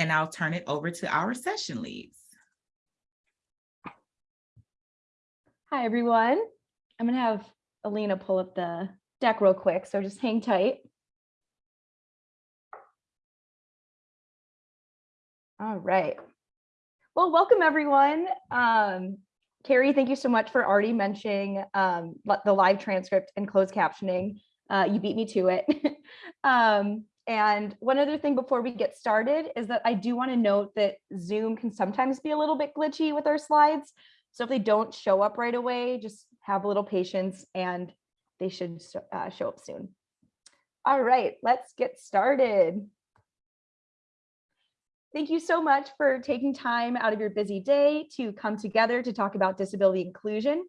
and I'll turn it over to our session leads. Hi, everyone. I'm going to have Alina pull up the deck real quick, so just hang tight. All right. Well, welcome, everyone. Um, Carrie, thank you so much for already mentioning um, the live transcript and closed captioning. Uh, you beat me to it. um, and one other thing before we get started is that I do want to note that Zoom can sometimes be a little bit glitchy with our slides. So if they don't show up right away, just have a little patience and they should uh, show up soon. All right, let's get started. Thank you so much for taking time out of your busy day to come together to talk about disability inclusion.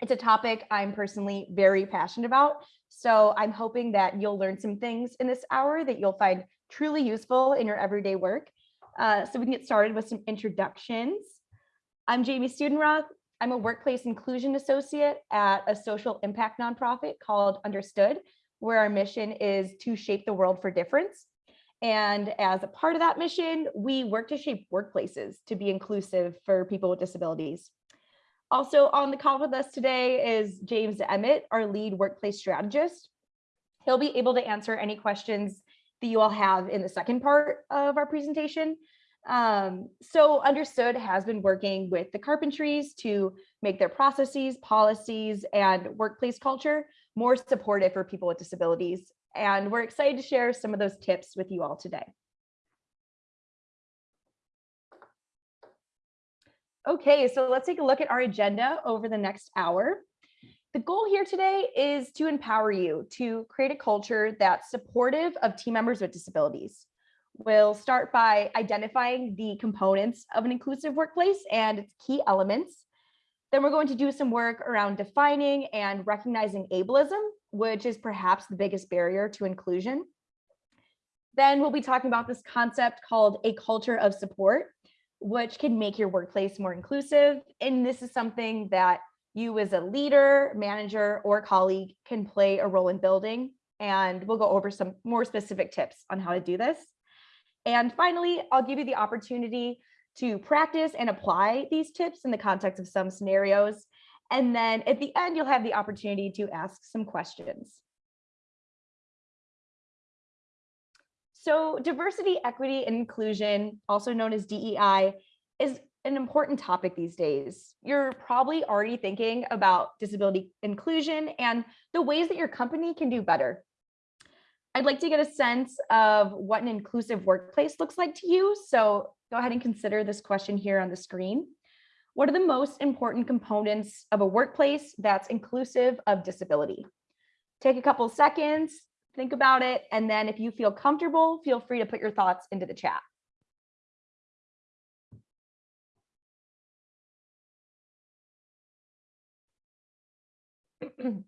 It's a topic I'm personally very passionate about. So I'm hoping that you'll learn some things in this hour that you'll find truly useful in your everyday work. Uh, so we can get started with some introductions. I'm Jamie Studenroth. I'm a workplace inclusion associate at a social impact nonprofit called Understood, where our mission is to shape the world for difference. And as a part of that mission, we work to shape workplaces to be inclusive for people with disabilities. Also on the call with us today is James Emmett, our lead workplace strategist. He'll be able to answer any questions that you all have in the second part of our presentation. Um, so Understood has been working with the Carpentries to make their processes, policies, and workplace culture more supportive for people with disabilities and we're excited to share some of those tips with you all today. Okay, so let's take a look at our agenda over the next hour. The goal here today is to empower you to create a culture that's supportive of team members with disabilities. We'll start by identifying the components of an inclusive workplace and its key elements. Then we're going to do some work around defining and recognizing ableism, which is perhaps the biggest barrier to inclusion. Then we'll be talking about this concept called a culture of support, which can make your workplace more inclusive. And this is something that you as a leader, manager, or colleague can play a role in building. And we'll go over some more specific tips on how to do this. And finally, I'll give you the opportunity to practice and apply these tips in the context of some scenarios. And then at the end, you'll have the opportunity to ask some questions. So diversity, equity, and inclusion, also known as DEI, is an important topic these days. You're probably already thinking about disability inclusion and the ways that your company can do better. I'd like to get a sense of what an inclusive workplace looks like to you. So go ahead and consider this question here on the screen. What are the most important components of a workplace that's inclusive of disability? Take a couple seconds, think about it, and then if you feel comfortable, feel free to put your thoughts into the chat.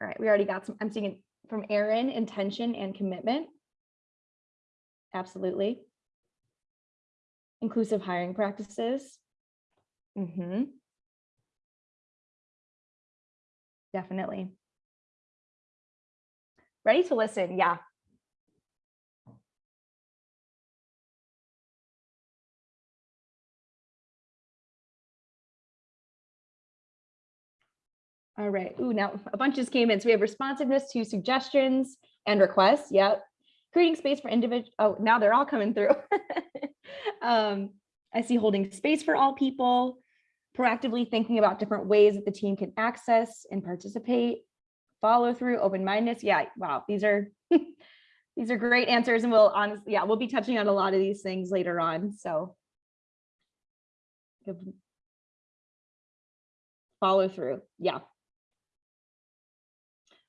All right, we already got some, I'm seeing it from Aaron, intention and commitment. Absolutely. Inclusive hiring practices. Mm-hmm. Definitely. Ready to listen, yeah. All right. Ooh, now a bunch just came in. So we have responsiveness to suggestions and requests. Yep. Creating space for individual. Oh, now they're all coming through. um, I see holding space for all people, proactively thinking about different ways that the team can access and participate, follow through, open-mindedness. Yeah, wow, these are these are great answers, and we'll honestly, yeah, we'll be touching on a lot of these things later on. So follow through. Yeah,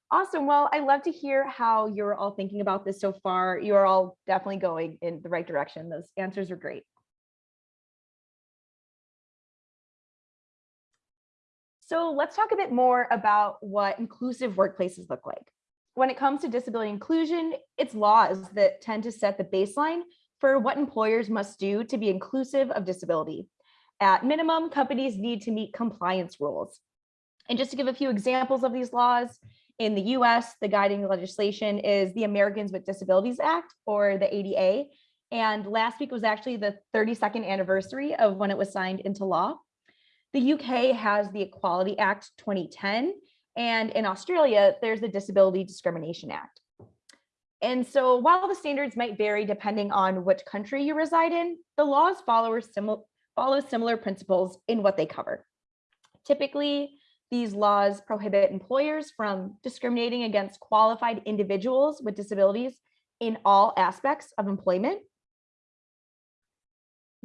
Awesome. Well, I love to hear how you're all thinking about this so far. You're all definitely going in the right direction. Those answers are great. So let's talk a bit more about what inclusive workplaces look like. When it comes to disability inclusion, it's laws that tend to set the baseline for what employers must do to be inclusive of disability. At minimum, companies need to meet compliance rules. And just to give a few examples of these laws, in the US, the guiding legislation is the Americans with Disabilities Act or the ADA. And last week was actually the 32nd anniversary of when it was signed into law. The UK has the Equality Act 2010, and in Australia, there's the Disability Discrimination Act. And so while the standards might vary depending on which country you reside in, the laws follow similar, follow similar principles in what they cover. Typically, these laws prohibit employers from discriminating against qualified individuals with disabilities in all aspects of employment.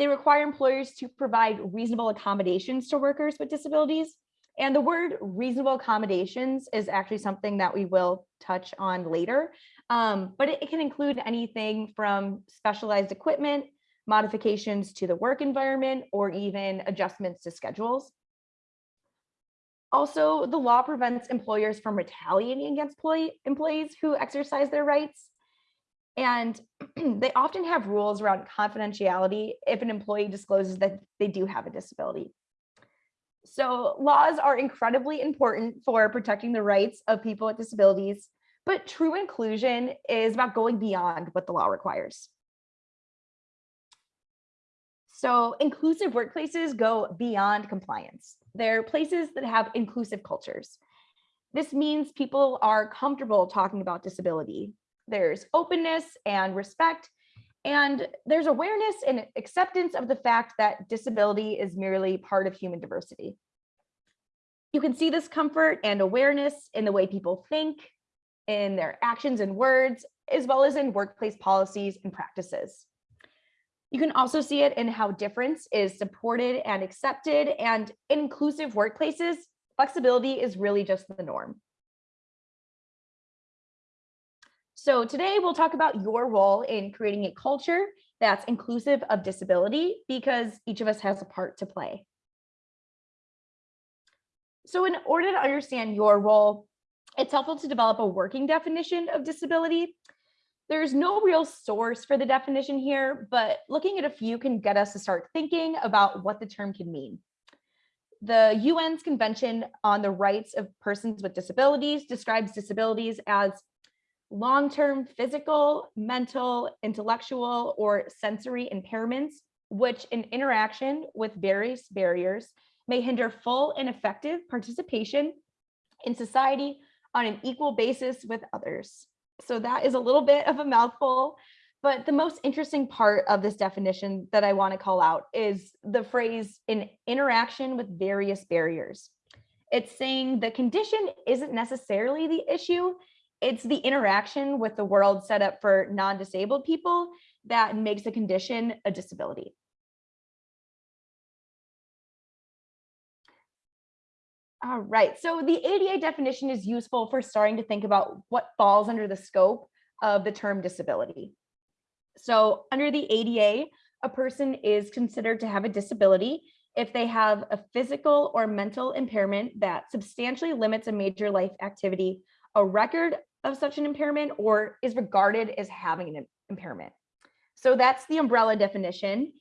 They require employers to provide reasonable accommodations to workers with disabilities. And the word reasonable accommodations is actually something that we will touch on later. Um, but it, it can include anything from specialized equipment, modifications to the work environment, or even adjustments to schedules. Also, the law prevents employers from retaliating against employee, employees who exercise their rights. And they often have rules around confidentiality if an employee discloses that they do have a disability. So laws are incredibly important for protecting the rights of people with disabilities, but true inclusion is about going beyond what the law requires. So inclusive workplaces go beyond compliance. They're places that have inclusive cultures. This means people are comfortable talking about disability. There's openness and respect, and there's awareness and acceptance of the fact that disability is merely part of human diversity. You can see this comfort and awareness in the way people think, in their actions and words, as well as in workplace policies and practices. You can also see it in how difference is supported and accepted and in inclusive workplaces, flexibility is really just the norm. So today we'll talk about your role in creating a culture that's inclusive of disability because each of us has a part to play. So in order to understand your role, it's helpful to develop a working definition of disability there's no real source for the definition here, but looking at a few can get us to start thinking about what the term can mean. The UN's Convention on the Rights of Persons with Disabilities describes disabilities as long-term physical, mental, intellectual, or sensory impairments, which in interaction with various barriers may hinder full and effective participation in society on an equal basis with others. So that is a little bit of a mouthful, but the most interesting part of this definition that I want to call out is the phrase in interaction with various barriers. It's saying the condition isn't necessarily the issue, it's the interaction with the world set up for non-disabled people that makes a condition a disability. All right, so the ADA definition is useful for starting to think about what falls under the scope of the term disability. So under the ADA, a person is considered to have a disability if they have a physical or mental impairment that substantially limits a major life activity, a record of such an impairment, or is regarded as having an impairment. So that's the umbrella definition.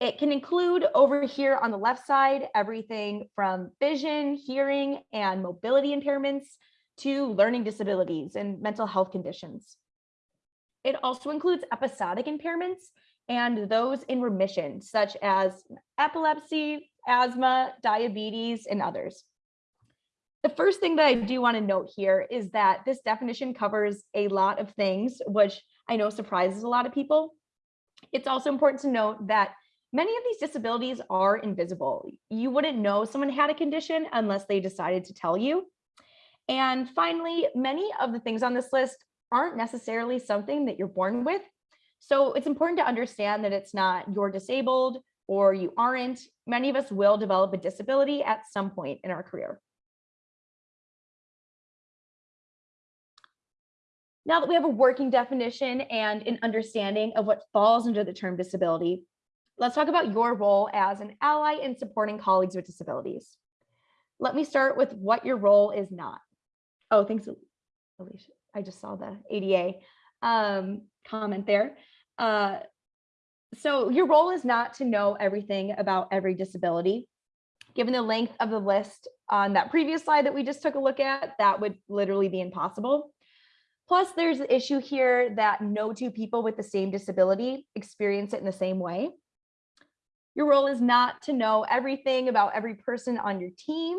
It can include over here on the left side, everything from vision, hearing, and mobility impairments to learning disabilities and mental health conditions. It also includes episodic impairments and those in remission, such as epilepsy, asthma, diabetes, and others. The first thing that I do want to note here is that this definition covers a lot of things, which I know surprises a lot of people. It's also important to note that Many of these disabilities are invisible. You wouldn't know someone had a condition unless they decided to tell you. And finally, many of the things on this list aren't necessarily something that you're born with. So it's important to understand that it's not you're disabled or you aren't. Many of us will develop a disability at some point in our career. Now that we have a working definition and an understanding of what falls under the term disability, Let's talk about your role as an ally in supporting colleagues with disabilities. Let me start with what your role is not. Oh, thanks, Alicia. I just saw the ADA um, comment there. Uh, so your role is not to know everything about every disability. Given the length of the list on that previous slide that we just took a look at, that would literally be impossible. Plus, there's the issue here that no two people with the same disability experience it in the same way. Your role is not to know everything about every person on your team.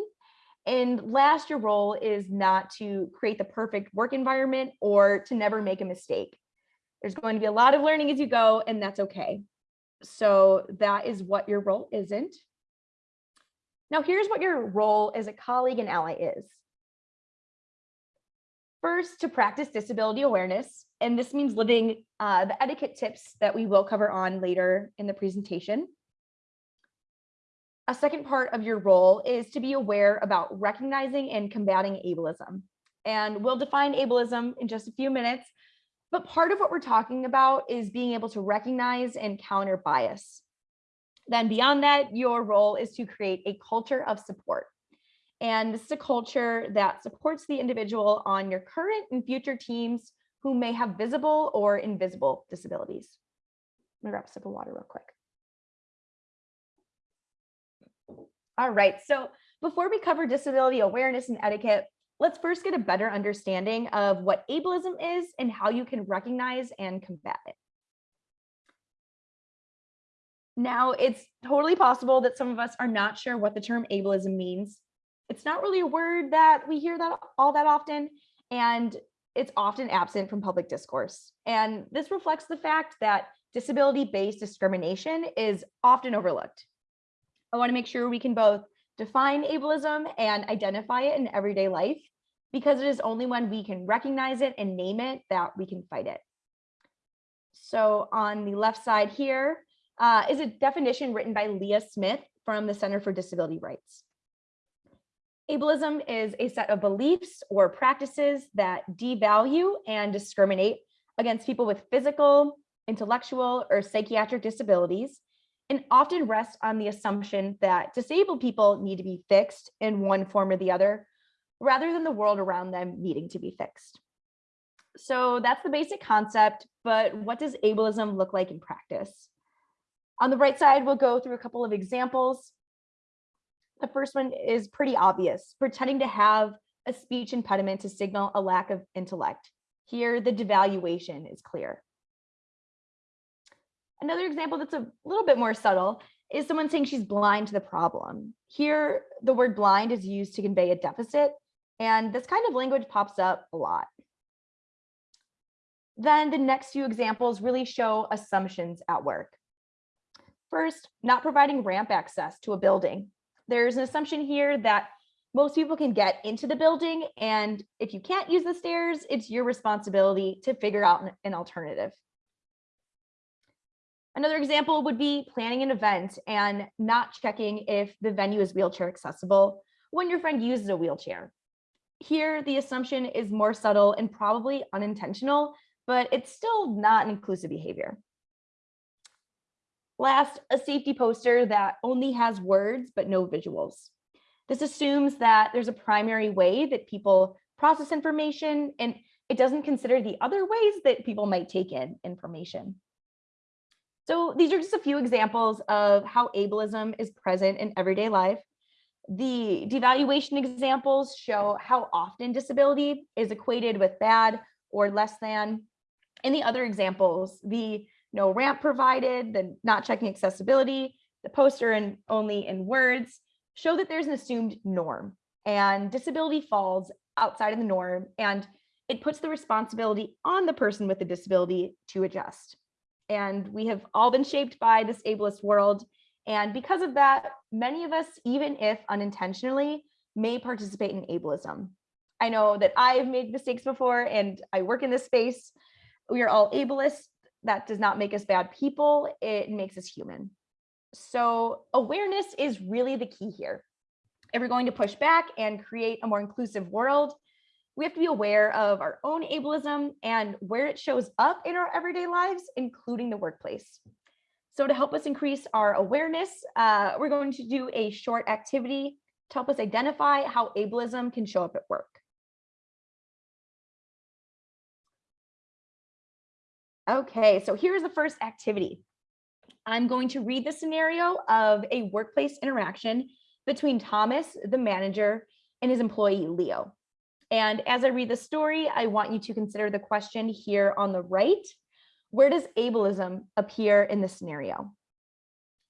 And last, your role is not to create the perfect work environment or to never make a mistake. There's going to be a lot of learning as you go, and that's okay. So that is what your role isn't. Now, here's what your role as a colleague and ally is. First, to practice disability awareness, and this means living uh, the etiquette tips that we will cover on later in the presentation. A second part of your role is to be aware about recognizing and combating ableism. And we'll define ableism in just a few minutes, but part of what we're talking about is being able to recognize and counter bias. Then beyond that, your role is to create a culture of support. And this is a culture that supports the individual on your current and future teams who may have visible or invisible disabilities. Let me grab a sip of water real quick. All right, so before we cover disability awareness and etiquette, let's first get a better understanding of what ableism is and how you can recognize and combat it. Now, it's totally possible that some of us are not sure what the term ableism means. It's not really a word that we hear that all that often, and it's often absent from public discourse. And this reflects the fact that disability-based discrimination is often overlooked. I want to make sure we can both define ableism and identify it in everyday life because it is only when we can recognize it and name it that we can fight it. So on the left side here uh, is a definition written by Leah Smith from the Center for Disability Rights. Ableism is a set of beliefs or practices that devalue and discriminate against people with physical, intellectual, or psychiatric disabilities and often rest on the assumption that disabled people need to be fixed in one form or the other, rather than the world around them needing to be fixed. So that's the basic concept, but what does ableism look like in practice? On the right side, we'll go through a couple of examples. The first one is pretty obvious, pretending to have a speech impediment to signal a lack of intellect. Here, the devaluation is clear. Another example that's a little bit more subtle is someone saying she's blind to the problem. Here, the word blind is used to convey a deficit, and this kind of language pops up a lot. Then the next few examples really show assumptions at work. First, not providing ramp access to a building. There's an assumption here that most people can get into the building, and if you can't use the stairs, it's your responsibility to figure out an alternative. Another example would be planning an event and not checking if the venue is wheelchair accessible when your friend uses a wheelchair. Here, the assumption is more subtle and probably unintentional, but it's still not an inclusive behavior. Last, a safety poster that only has words but no visuals. This assumes that there's a primary way that people process information and it doesn't consider the other ways that people might take in information. So these are just a few examples of how ableism is present in everyday life. The devaluation examples show how often disability is equated with bad or less than. In the other examples, the no ramp provided, the not checking accessibility, the poster and only in words, show that there's an assumed norm and disability falls outside of the norm and it puts the responsibility on the person with the disability to adjust and we have all been shaped by this ableist world. And because of that, many of us, even if unintentionally, may participate in ableism. I know that I've made mistakes before and I work in this space. We are all ableist. That does not make us bad people. It makes us human. So awareness is really the key here. If we're going to push back and create a more inclusive world, we have to be aware of our own ableism and where it shows up in our everyday lives, including the workplace. So to help us increase our awareness, uh, we're going to do a short activity to help us identify how ableism can show up at work. Okay, so here's the first activity. I'm going to read the scenario of a workplace interaction between Thomas, the manager, and his employee, Leo. And as I read the story, I want you to consider the question here on the right. Where does ableism appear in the scenario?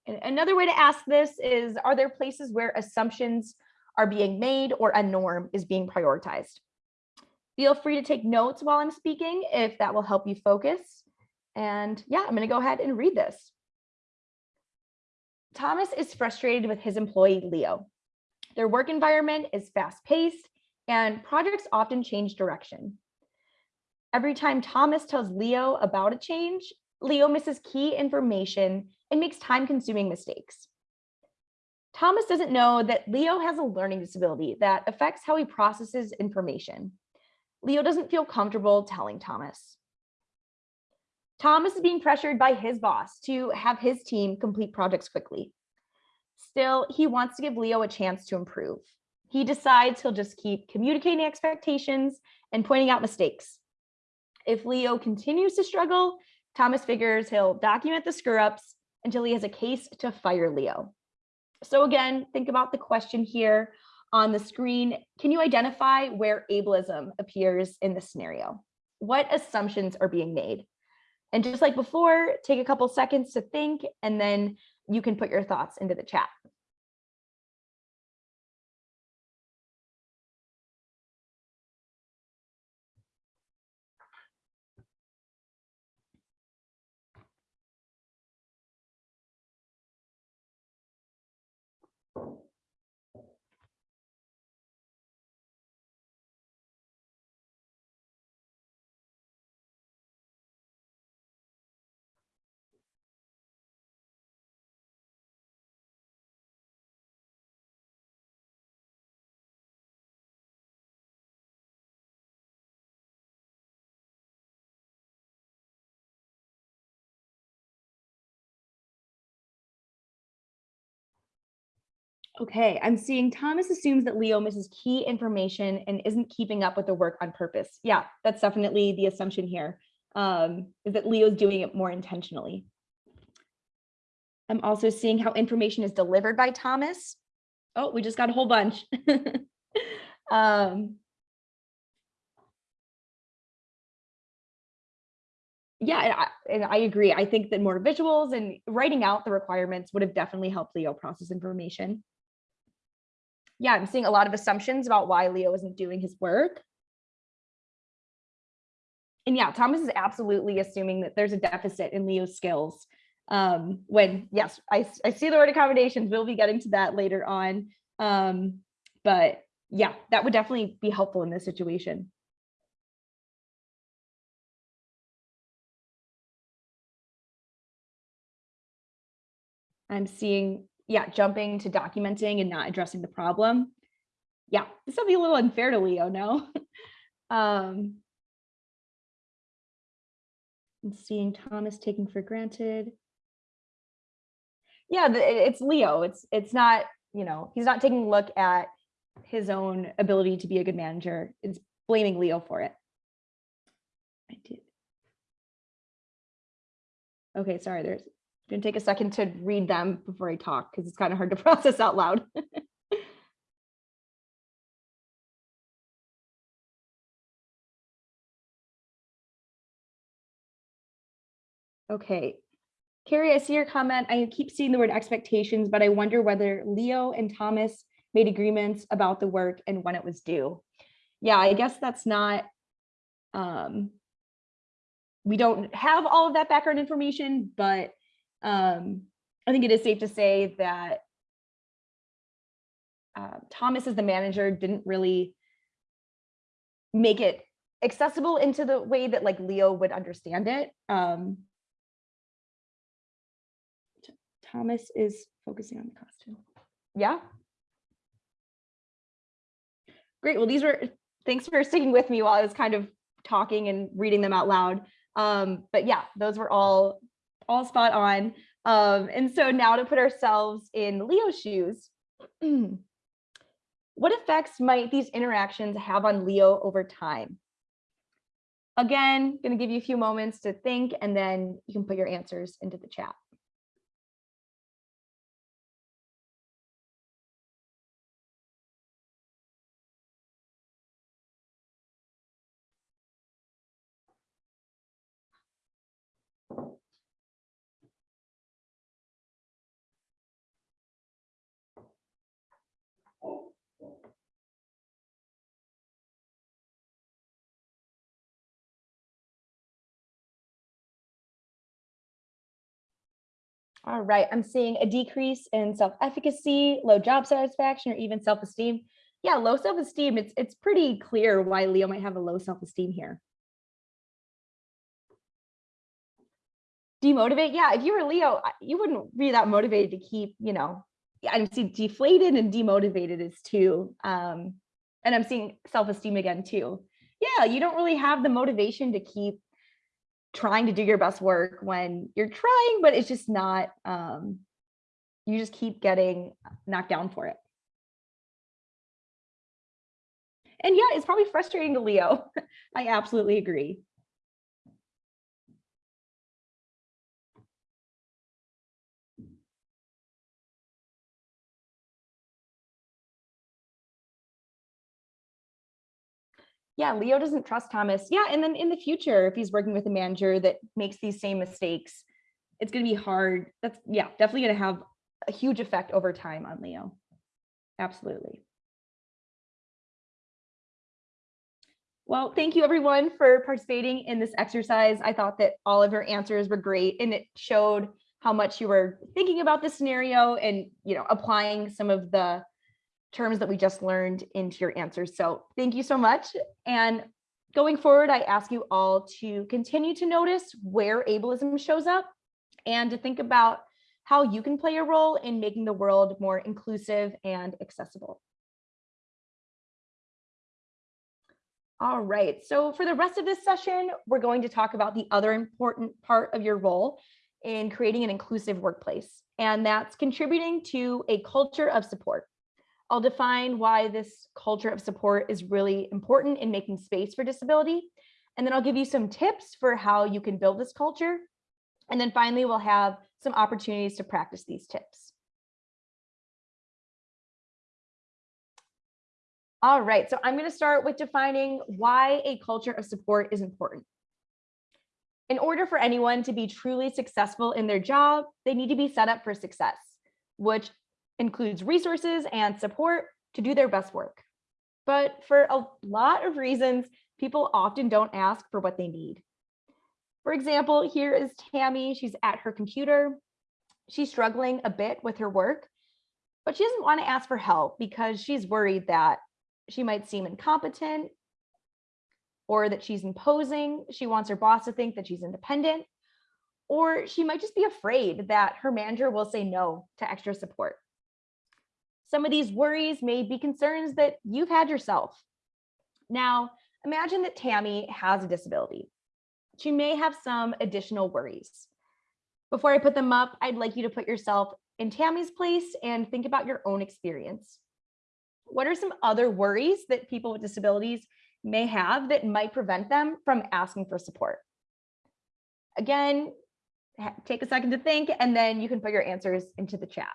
And another way to ask this is, are there places where assumptions are being made or a norm is being prioritized? Feel free to take notes while I'm speaking if that will help you focus. And yeah, I'm to go ahead and read this. Thomas is frustrated with his employee, Leo. Their work environment is fast paced and projects often change direction. Every time Thomas tells Leo about a change, Leo misses key information and makes time consuming mistakes. Thomas doesn't know that Leo has a learning disability that affects how he processes information. Leo doesn't feel comfortable telling Thomas. Thomas is being pressured by his boss to have his team complete projects quickly. Still, he wants to give Leo a chance to improve. He decides he'll just keep communicating expectations and pointing out mistakes. If Leo continues to struggle, Thomas figures he'll document the screw ups until he has a case to fire Leo. So again, think about the question here on the screen. Can you identify where ableism appears in the scenario? What assumptions are being made? And just like before, take a couple seconds to think, and then you can put your thoughts into the chat. Okay, I'm seeing Thomas assumes that Leo misses key information and isn't keeping up with the work on purpose. Yeah, that's definitely the assumption here, um, is that Leo's doing it more intentionally. I'm also seeing how information is delivered by Thomas. Oh, we just got a whole bunch. um, yeah, and I, and I agree. I think that more visuals and writing out the requirements would have definitely helped Leo process information yeah, I'm seeing a lot of assumptions about why Leo isn't doing his work. And yeah, Thomas is absolutely assuming that there's a deficit in Leo's skills. Um, when, yes, I, I see the word accommodations, we'll be getting to that later on. Um, but yeah, that would definitely be helpful in this situation. I'm seeing yeah, jumping to documenting and not addressing the problem. Yeah, this will be a little unfair to Leo, no? um, seeing Thomas taking for granted. Yeah, it's Leo. It's it's not, you know, he's not taking a look at his own ability to be a good manager. It's blaming Leo for it. I did. Okay, sorry, there's gonna take a second to read them before I talk because it's kind of hard to process out loud. okay. Carrie, I see your comment. I keep seeing the word expectations, but I wonder whether Leo and Thomas made agreements about the work and when it was due. Yeah, I guess that's not, um, we don't have all of that background information, but um, I think it is safe to say that uh, Thomas as the manager didn't really make it accessible into the way that like Leo would understand it. Um, Thomas is focusing on the costume. Yeah. Great. Well, these were, thanks for sticking with me while I was kind of talking and reading them out loud. Um, but yeah, those were all all spot on. Um, and so now to put ourselves in Leo's shoes, what effects might these interactions have on Leo over time? Again, going to give you a few moments to think and then you can put your answers into the chat. All right, I'm seeing a decrease in self-efficacy, low job satisfaction, or even self-esteem. Yeah, low self-esteem, it's, it's pretty clear why Leo might have a low self-esteem here. Demotivate, yeah, if you were Leo, you wouldn't be that motivated to keep, you know, I'm seeing deflated and demotivated is two. Um, and I'm seeing self-esteem again too. Yeah, you don't really have the motivation to keep trying to do your best work when you're trying, but it's just not, um, you just keep getting knocked down for it. And yeah, it's probably frustrating to Leo. I absolutely agree. Yeah, Leo doesn't trust Thomas. Yeah, and then in the future, if he's working with a manager that makes these same mistakes, it's going to be hard. That's yeah, definitely going to have a huge effect over time on Leo. Absolutely. Well, thank you everyone for participating in this exercise. I thought that all of your answers were great and it showed how much you were thinking about the scenario and, you know, applying some of the terms that we just learned into your answers. So thank you so much. And going forward, I ask you all to continue to notice where ableism shows up and to think about how you can play a role in making the world more inclusive and accessible. All right, so for the rest of this session, we're going to talk about the other important part of your role in creating an inclusive workplace, and that's contributing to a culture of support. I'll define why this culture of support is really important in making space for disability. And then I'll give you some tips for how you can build this culture. And then finally, we'll have some opportunities to practice these tips. All right, so I'm going to start with defining why a culture of support is important. In order for anyone to be truly successful in their job, they need to be set up for success, which includes resources and support to do their best work. But for a lot of reasons, people often don't ask for what they need. For example, here is Tammy. She's at her computer. She's struggling a bit with her work, but she doesn't want to ask for help because she's worried that she might seem incompetent or that she's imposing. She wants her boss to think that she's independent, or she might just be afraid that her manager will say no to extra support. Some of these worries may be concerns that you've had yourself. Now, imagine that Tammy has a disability. She may have some additional worries. Before I put them up, I'd like you to put yourself in Tammy's place and think about your own experience. What are some other worries that people with disabilities may have that might prevent them from asking for support? Again, take a second to think, and then you can put your answers into the chat.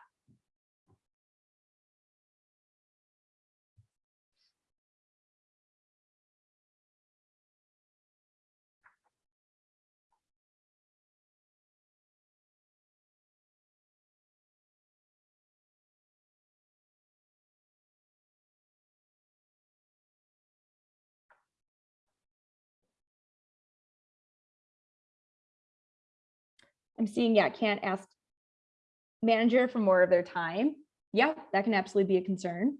I'm seeing, yeah, can't ask manager for more of their time. Yeah, that can absolutely be a concern.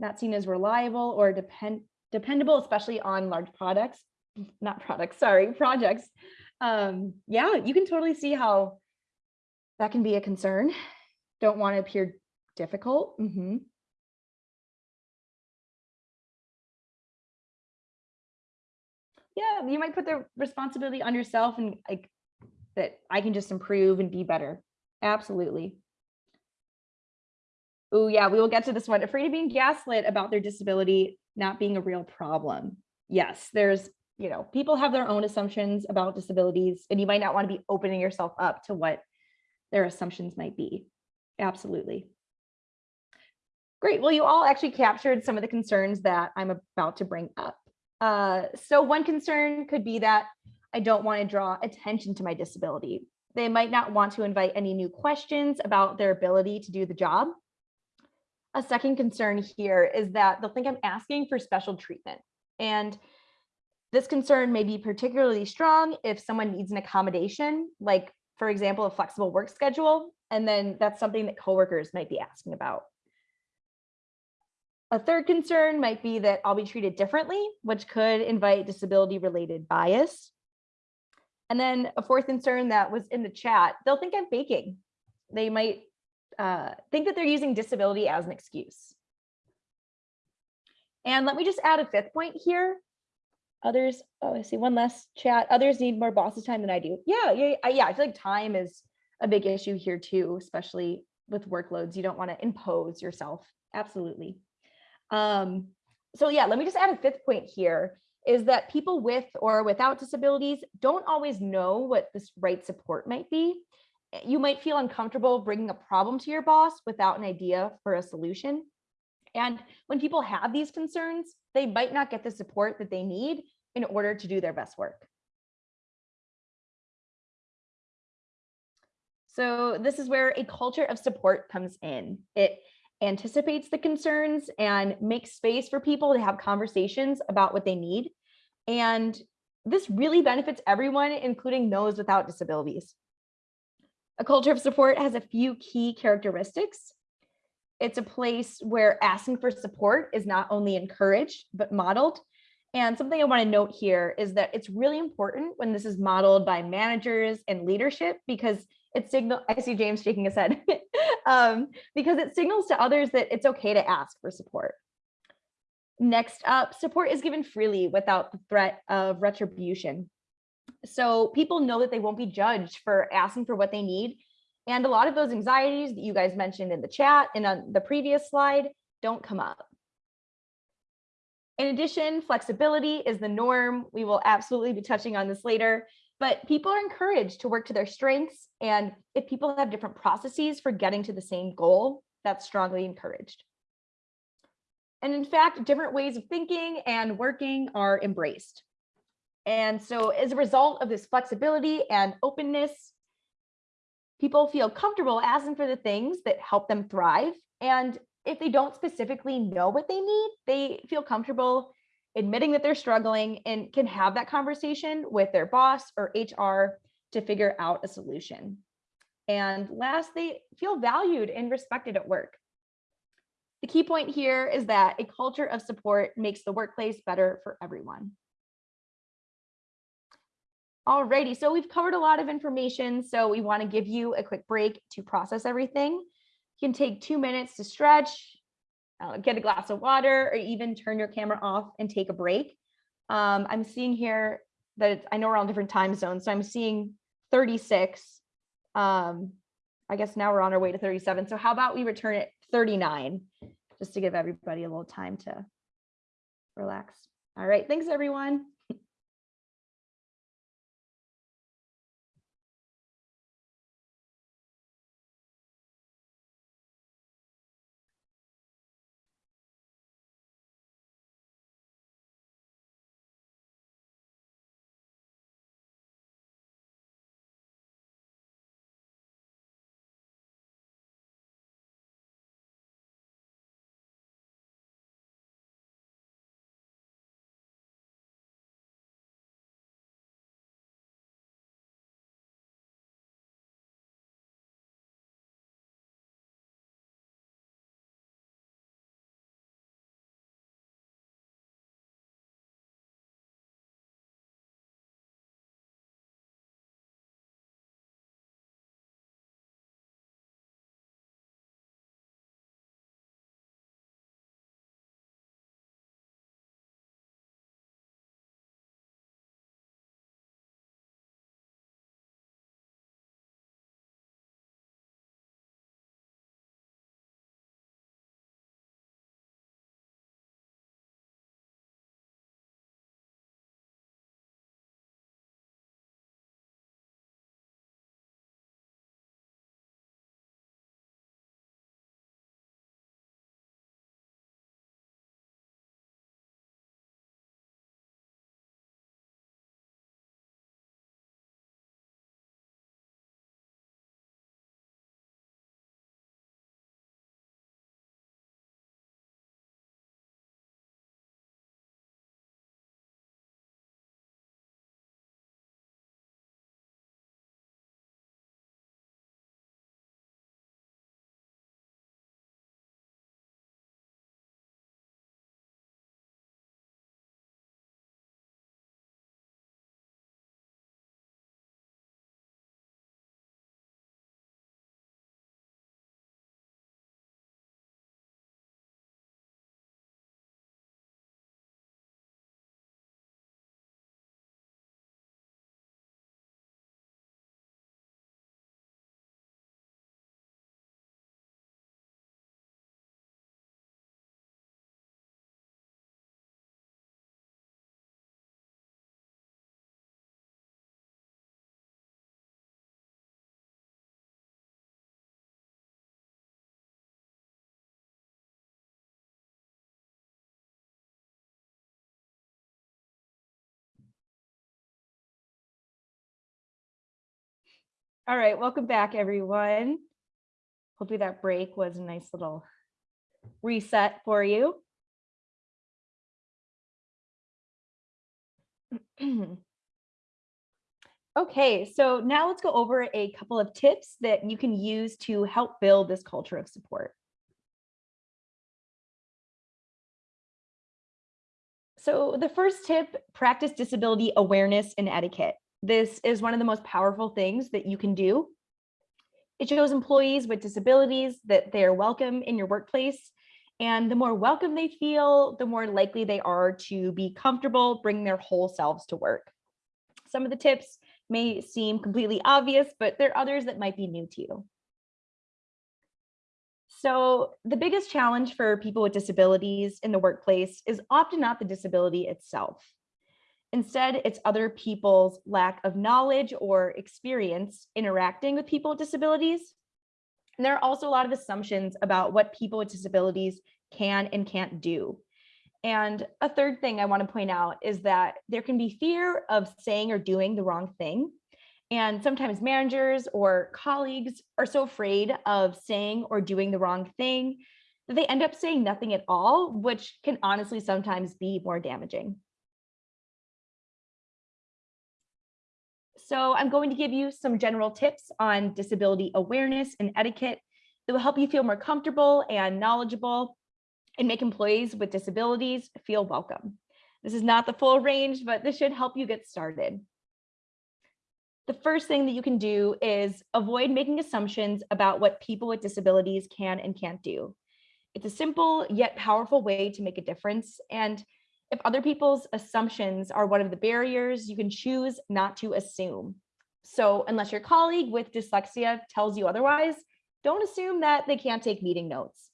Not seen as reliable or depend dependable, especially on large products not products, sorry, projects. Um, yeah, you can totally see how that can be a concern. Don't want to appear difficult. Mm -hmm. Yeah, you might put the responsibility on yourself and like that I can just improve and be better. Absolutely. Oh yeah, we will get to this one. Afraid of being gaslit about their disability not being a real problem. Yes, there's you know, people have their own assumptions about disabilities and you might not want to be opening yourself up to what their assumptions might be. Absolutely. Great. Well, you all actually captured some of the concerns that I'm about to bring up. Uh, so one concern could be that I don't want to draw attention to my disability. They might not want to invite any new questions about their ability to do the job. A second concern here is that they'll think I'm asking for special treatment. And this concern may be particularly strong if someone needs an accommodation, like for example, a flexible work schedule, and then that's something that coworkers might be asking about. A third concern might be that I'll be treated differently, which could invite disability related bias. And then a fourth concern that was in the chat, they'll think I'm faking. They might uh, think that they're using disability as an excuse. And let me just add a fifth point here. Others, oh, I see one less chat. Others need more bosses time than I do. Yeah, yeah, I- yeah. I feel like time is a big issue here too, especially with workloads. You don't want to impose yourself. Absolutely. Um, so yeah, let me just add a fifth point here is that people with or without disabilities don't always know what this right support might be. You might feel uncomfortable bringing a problem to your boss without an idea for a solution. And when people have these concerns, they might not get the support that they need in order to do their best work. So this is where a culture of support comes in. It anticipates the concerns and makes space for people to have conversations about what they need. And this really benefits everyone, including those without disabilities. A culture of support has a few key characteristics. It's a place where asking for support is not only encouraged, but modeled. And something I want to note here is that it's really important when this is modeled by managers and leadership because it signal I see James shaking his head um, because it signals to others that it's okay to ask for support. Next up, support is given freely without the threat of retribution. So people know that they won't be judged for asking for what they need. And a lot of those anxieties that you guys mentioned in the chat and on the previous slide don't come up. In addition, flexibility is the norm. We will absolutely be touching on this later, but people are encouraged to work to their strengths. And if people have different processes for getting to the same goal, that's strongly encouraged. And in fact, different ways of thinking and working are embraced. And so as a result of this flexibility and openness, people feel comfortable asking for the things that help them thrive. And if they don't specifically know what they need, they feel comfortable admitting that they're struggling and can have that conversation with their boss or HR to figure out a solution. And last, they feel valued and respected at work. The key point here is that a culture of support makes the workplace better for everyone. Alrighty, so we've covered a lot of information, so we want to give you a quick break to process everything. You can take two minutes to stretch, uh, get a glass of water, or even turn your camera off and take a break. Um, I'm seeing here that I know we're on different time zones, so I'm seeing 36. Um, I guess now we're on our way to 37. So how about we return at 39, just to give everybody a little time to relax. All right, thanks everyone. All right, welcome back, everyone. Hopefully that break was a nice little reset for you. Okay, so now let's go over a couple of tips that you can use to help build this culture of support. So the first tip, practice disability awareness and etiquette. This is one of the most powerful things that you can do. It shows employees with disabilities that they are welcome in your workplace. And the more welcome they feel, the more likely they are to be comfortable bring their whole selves to work. Some of the tips may seem completely obvious, but there are others that might be new to you. So the biggest challenge for people with disabilities in the workplace is often not the disability itself. Instead, it's other people's lack of knowledge or experience interacting with people with disabilities. And there are also a lot of assumptions about what people with disabilities can and can't do. And a third thing I want to point out is that there can be fear of saying or doing the wrong thing. And sometimes managers or colleagues are so afraid of saying or doing the wrong thing that they end up saying nothing at all, which can honestly sometimes be more damaging. So I'm going to give you some general tips on disability awareness and etiquette that will help you feel more comfortable and knowledgeable and make employees with disabilities feel welcome. This is not the full range, but this should help you get started. The first thing that you can do is avoid making assumptions about what people with disabilities can and can't do. It's a simple yet powerful way to make a difference. And if other people's assumptions are one of the barriers, you can choose not to assume. So unless your colleague with dyslexia tells you otherwise, don't assume that they can't take meeting notes.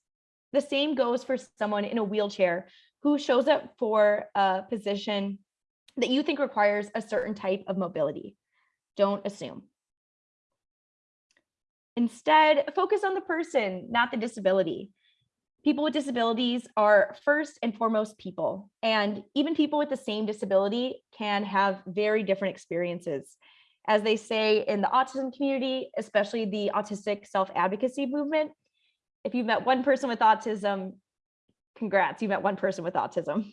The same goes for someone in a wheelchair who shows up for a position that you think requires a certain type of mobility. Don't assume. Instead, focus on the person, not the disability. People with disabilities are first and foremost people, and even people with the same disability can have very different experiences. As they say in the autism community, especially the autistic self-advocacy movement, if you've met one person with autism, congrats, you met one person with autism.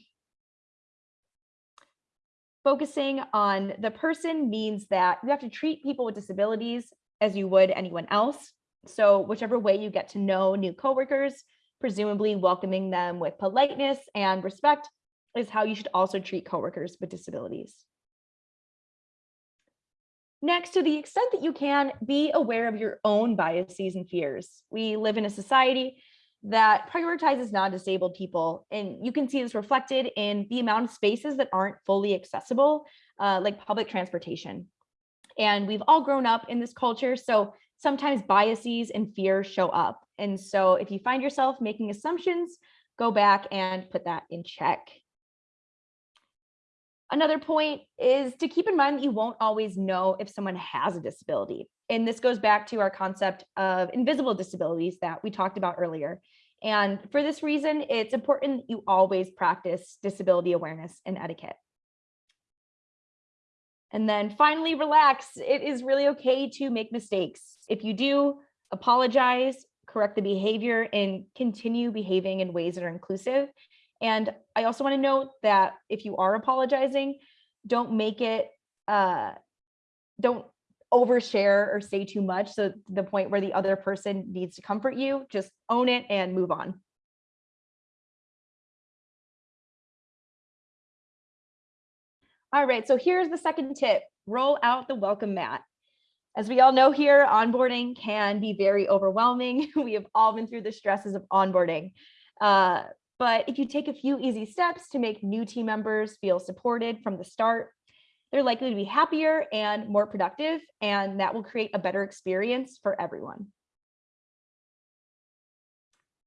Focusing on the person means that you have to treat people with disabilities as you would anyone else. So whichever way you get to know new coworkers, presumably welcoming them with politeness and respect is how you should also treat coworkers with disabilities. Next, to the extent that you can, be aware of your own biases and fears. We live in a society that prioritizes non-disabled people, and you can see this reflected in the amount of spaces that aren't fully accessible, uh, like public transportation. And we've all grown up in this culture, so sometimes biases and fears show up. And so if you find yourself making assumptions, go back and put that in check. Another point is to keep in mind that you won't always know if someone has a disability. And this goes back to our concept of invisible disabilities that we talked about earlier. And for this reason, it's important that you always practice disability awareness and etiquette. And then finally, relax. It is really okay to make mistakes. If you do, apologize, correct the behavior, and continue behaving in ways that are inclusive. And I also want to note that if you are apologizing, don't make it, uh, don't overshare or say too much. So the point where the other person needs to comfort you, just own it and move on. All right, so here's the second tip, roll out the welcome mat. As we all know here, onboarding can be very overwhelming. We have all been through the stresses of onboarding. Uh, but if you take a few easy steps to make new team members feel supported from the start, they're likely to be happier and more productive, and that will create a better experience for everyone.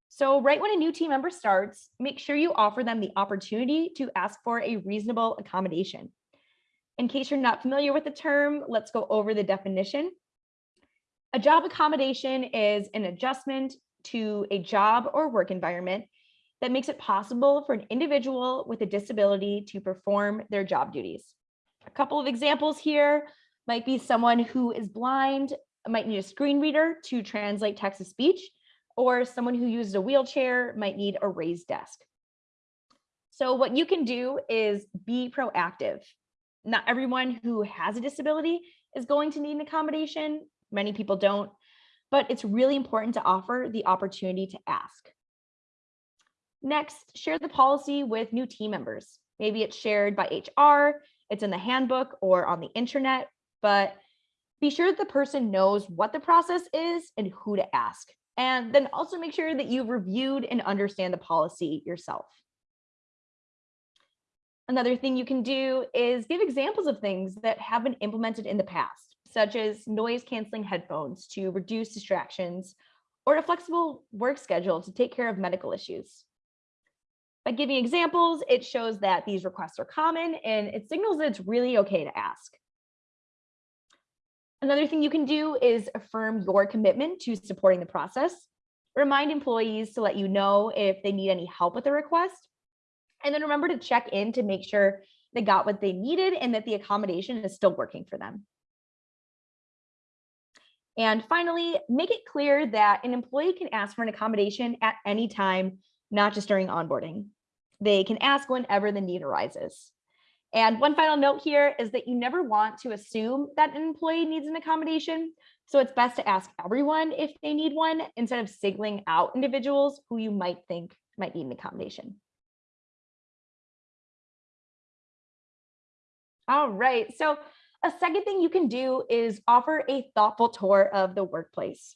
So right when a new team member starts, make sure you offer them the opportunity to ask for a reasonable accommodation. In case you're not familiar with the term, let's go over the definition. A job accommodation is an adjustment to a job or work environment that makes it possible for an individual with a disability to perform their job duties. A couple of examples here might be someone who is blind might need a screen reader to translate text to speech, or someone who uses a wheelchair might need a raised desk. So what you can do is be proactive. Not everyone who has a disability is going to need an accommodation. Many people don't, but it's really important to offer the opportunity to ask. Next, share the policy with new team members. Maybe it's shared by HR, it's in the handbook or on the internet, but be sure that the person knows what the process is and who to ask. And then also make sure that you've reviewed and understand the policy yourself. Another thing you can do is give examples of things that have been implemented in the past, such as noise canceling headphones to reduce distractions or a flexible work schedule to take care of medical issues. By giving examples, it shows that these requests are common and it signals that it's really okay to ask. Another thing you can do is affirm your commitment to supporting the process. Remind employees to let you know if they need any help with the request. And then remember to check in to make sure they got what they needed and that the accommodation is still working for them. And finally, make it clear that an employee can ask for an accommodation at any time, not just during onboarding. They can ask whenever the need arises. And one final note here is that you never want to assume that an employee needs an accommodation. So it's best to ask everyone if they need one instead of singling out individuals who you might think might need an accommodation. All right, so a second thing you can do is offer a thoughtful tour of the workplace.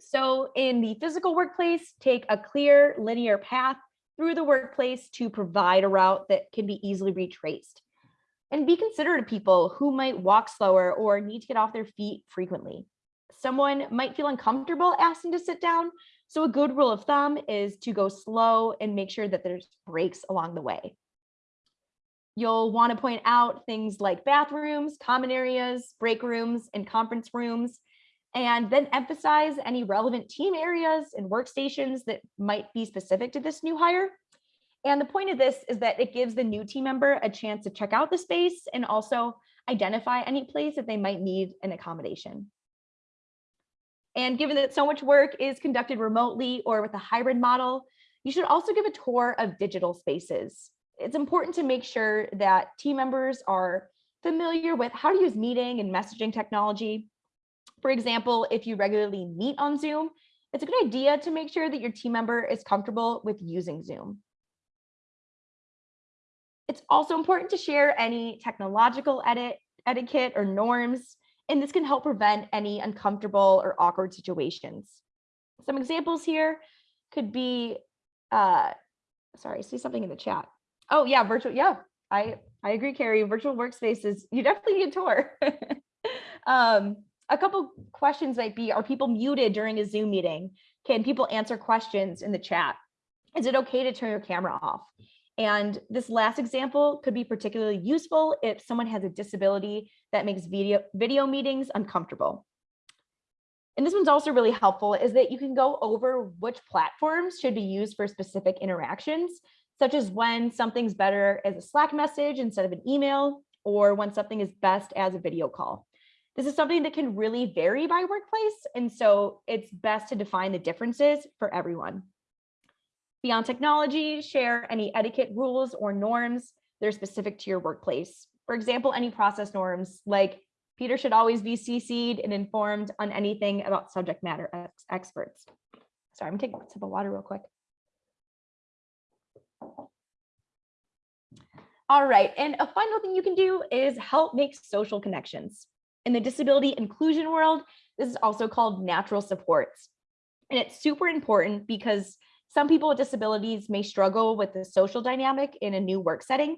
So in the physical workplace, take a clear linear path through the workplace to provide a route that can be easily retraced. And be considerate of people who might walk slower or need to get off their feet frequently. Someone might feel uncomfortable asking to sit down. So a good rule of thumb is to go slow and make sure that there's breaks along the way. You'll want to point out things like bathrooms, common areas, break rooms, and conference rooms, and then emphasize any relevant team areas and workstations that might be specific to this new hire. And the point of this is that it gives the new team member a chance to check out the space and also identify any place that they might need an accommodation. And given that so much work is conducted remotely or with a hybrid model, you should also give a tour of digital spaces. It's important to make sure that team members are familiar with how to use meeting and messaging technology, for example, if you regularly meet on Zoom, it's a good idea to make sure that your team member is comfortable with using Zoom. It's also important to share any technological edit, etiquette or norms, and this can help prevent any uncomfortable or awkward situations. Some examples here could be, uh, sorry, see something in the chat. Oh yeah, virtual, yeah, I, I agree, Carrie, virtual workspaces, you definitely need a tour. um, a couple questions might be, are people muted during a Zoom meeting? Can people answer questions in the chat? Is it okay to turn your camera off? And this last example could be particularly useful if someone has a disability that makes video, video meetings uncomfortable. And this one's also really helpful is that you can go over which platforms should be used for specific interactions, such as when something's better as a Slack message instead of an email, or when something is best as a video call. This is something that can really vary by workplace. And so it's best to define the differences for everyone. Beyond technology, share any etiquette rules or norms that are specific to your workplace. For example, any process norms like Peter should always be CC'd and informed on anything about subject matter ex experts. Sorry, I'm take a sip of water real quick. All right, and a final thing you can do is help make social connections. In the disability inclusion world, this is also called natural supports. And it's super important because some people with disabilities may struggle with the social dynamic in a new work setting,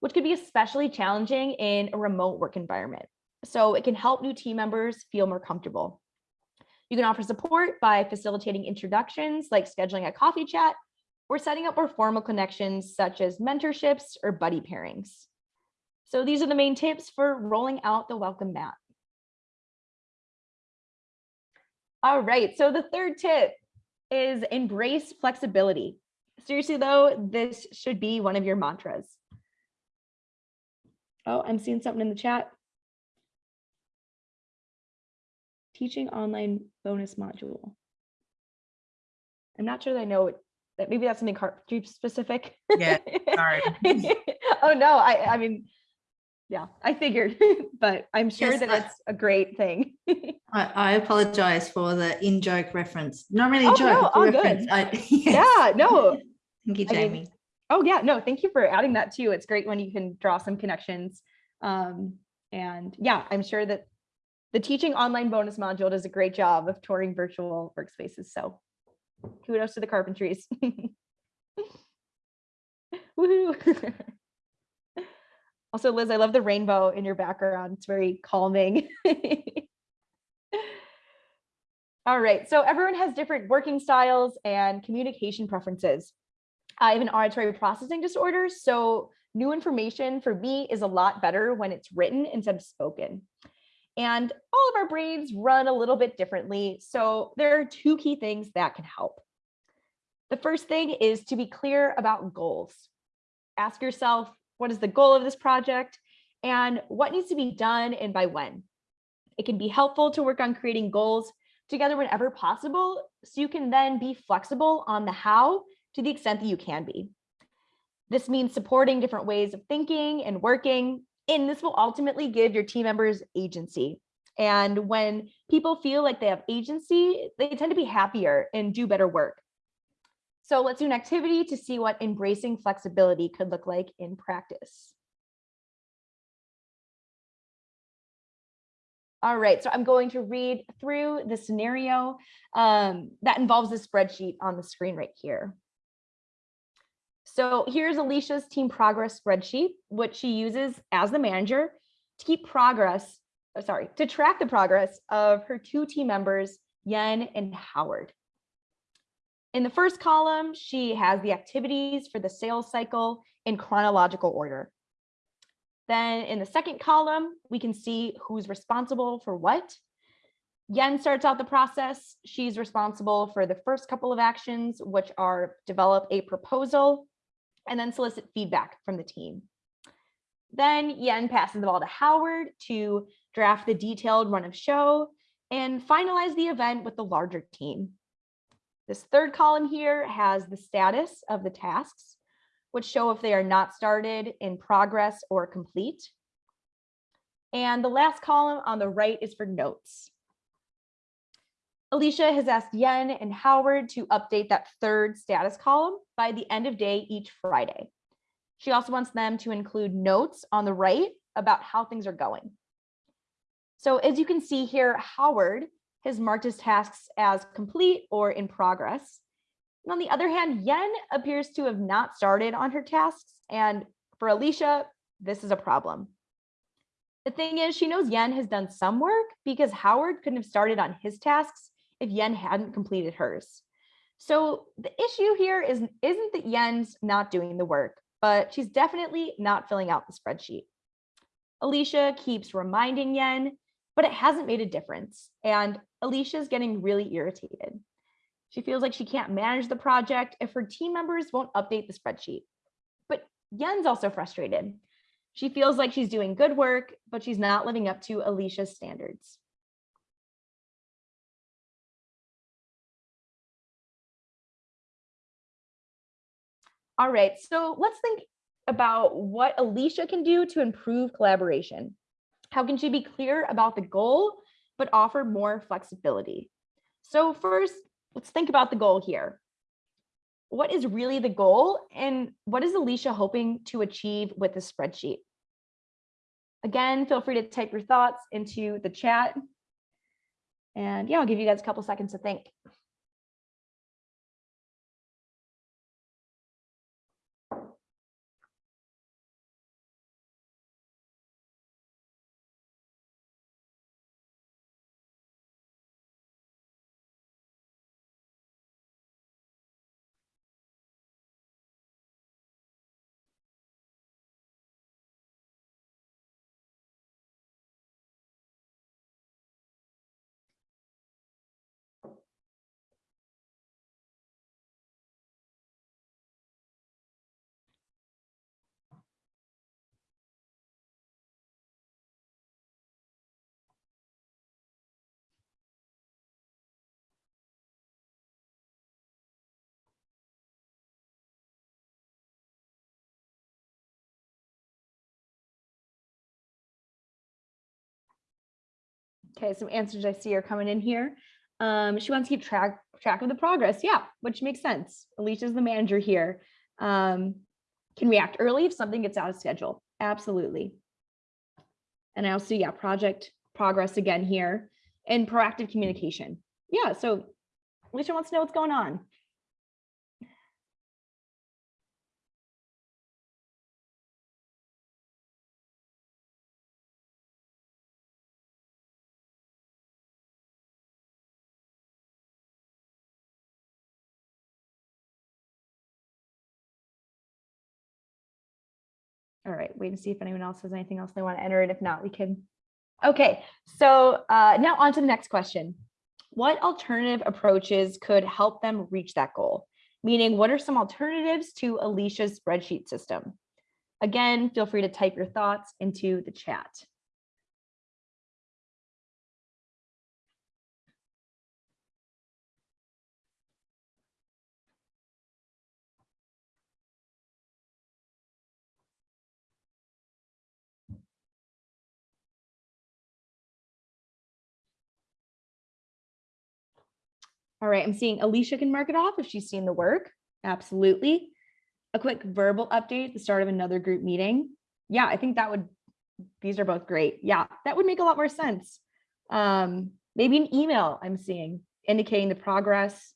which could be especially challenging in a remote work environment. So it can help new team members feel more comfortable. You can offer support by facilitating introductions like scheduling a coffee chat or setting up more formal connections such as mentorships or buddy pairings. So these are the main tips for rolling out the welcome mat. All right, so the third tip is embrace flexibility. Seriously though, this should be one of your mantras. Oh, I'm seeing something in the chat. teaching online bonus module. I'm not sure that I know it- that maybe that's something carpentry specific. Yeah, sorry. oh no, I I mean, yeah, I figured, but I'm sure Yes, that I- it's a great thing. I, I apologize for the in joke reference. Not really a Oh, joke. no, it's a all good. I, yes. yeah, no. Thank you, I mean, Jamie. Oh yeah, no, thank you for adding that too. It's great when you can draw some connections. Um, and yeah, I'm sure that the teaching online bonus module does a great job of touring virtual workspaces. So kudos to the carpentries. Woohoo. Also, Liz, I love the rainbow in your background. It's very calming. All right, so everyone has different working styles and communication preferences. I have an auditory processing disorder, so new information for me is a lot better when it's written instead of spoken. And all of our brains run a little bit differently, so there are two key things that can help. The first thing is to be clear about goals. Ask yourself, what is the goal of this project and what needs to be done and by when? It can be helpful to work on creating goals together whenever possible, so you can then be flexible on the how to the extent that you can be. This means supporting different ways of thinking and working, and this will ultimately give your team members agency. And when people feel like they have agency, they tend to be happier and do better work. So let's do an activity to see what embracing flexibility could look like in practice. All right, so I'm going to read through the scenario um, that involves the spreadsheet on the screen right here. So here's Alicia's team progress spreadsheet, which she uses as the manager to keep progress, oh, sorry, to track the progress of her two team members, Yen and Howard. In the first column, she has the activities for the sales cycle in chronological order. Then in the second column, we can see who's responsible for what. Yen starts out the process. She's responsible for the first couple of actions, which are develop a proposal and then solicit feedback from the team. Then Yen passes the ball to Howard to draft the detailed run of show and finalize the event with the larger team. This third column here has the status of the tasks, which show if they are not started, in progress, or complete. And the last column on the right is for notes. Alicia has asked Yen and Howard to update that third status column by the end of day each Friday. She also wants them to include notes on the right about how things are going. So as you can see here, Howard has marked his tasks as complete or in progress. And on the other hand, Yen appears to have not started on her tasks. And for Alicia, this is a problem. The thing is, she knows Yen has done some work because Howard couldn't have started on his tasks if Yen hadn't completed hers. So the issue here is, isn't that Yen's not doing the work, but she's definitely not filling out the spreadsheet. Alicia keeps reminding Yen, but it hasn't made a difference. And Alicia's getting really irritated. She feels like she can't manage the project if her team members won't update the spreadsheet. But Yen's also frustrated. She feels like she's doing good work, but she's not living up to Alicia's standards. All right, so let's think about what Alicia can do to improve collaboration. How can she be clear about the goal, but offer more flexibility? So first, let's think about the goal here. What is really the goal and what is Alicia hoping to achieve with the spreadsheet? Again, feel free to type your thoughts into the chat. And yeah, I'll give you guys a couple seconds to think. Okay, some answers I see are coming in here. Um, she wants to keep track track of the progress. Yeah, which makes sense. Alicia's the manager here. Um, can react early if something gets out of schedule. Absolutely. And I also, yeah, project progress again here and proactive communication. Yeah, so Alicia wants to know what's going on. All right, wait and see if anyone else has anything else they want to enter. And if not, we can. Okay, so uh, now on to the next question. What alternative approaches could help them reach that goal? Meaning, what are some alternatives to Alicia's spreadsheet system? Again, feel free to type your thoughts into the chat. All right, I'm seeing Alicia can mark it off if she's seen the work. Absolutely. A quick verbal update at the start of another group meeting. Yeah, I think that would, these are both great. Yeah, that would make a lot more sense. Um, maybe an email I'm seeing indicating the progress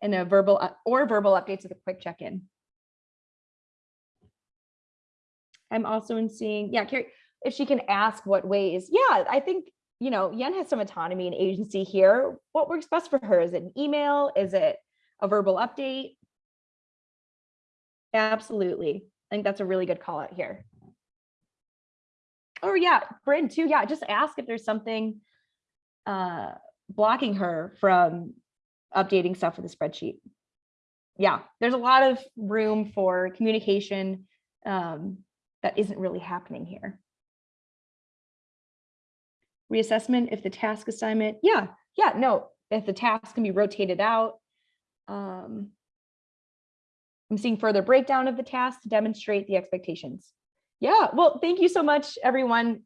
and a verbal or verbal updates with a quick check-in. I'm also in seeing, yeah, Carrie, if she can ask what ways, yeah, I think you know, Yen has some autonomy and agency here. What works best for her? Is it an email? Is it a verbal update? Absolutely. I think that's a really good call out here. Or yeah, Bryn too. Yeah, just ask if there's something uh, blocking her from updating stuff with the spreadsheet. Yeah, there's a lot of room for communication um, that isn't really happening here reassessment if the task assignment, yeah, yeah, no, if the task can be rotated out. Um, I'm seeing further breakdown of the task to demonstrate the expectations. Yeah, well, thank you so much, everyone.